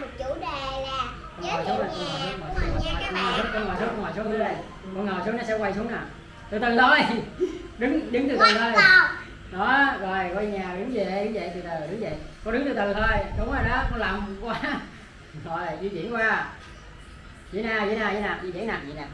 ngồi xuống này con ngồi xuống ngồi xuống con ngồi xuống con ngồi xuống dưới đây. Con ngồi xuống nó sẽ quay xuống nè. Từ từ thôi. Đứng đứng từ từ thôi. đó rồi coi nhà đứng về đứng về từ từ đứng về con đứng từ từ thôi. Đúng rồi đó con làm quá. Rồi di chuyển qua. Vậy nè vậy nè vậy nè di chuyển nè vậy nè.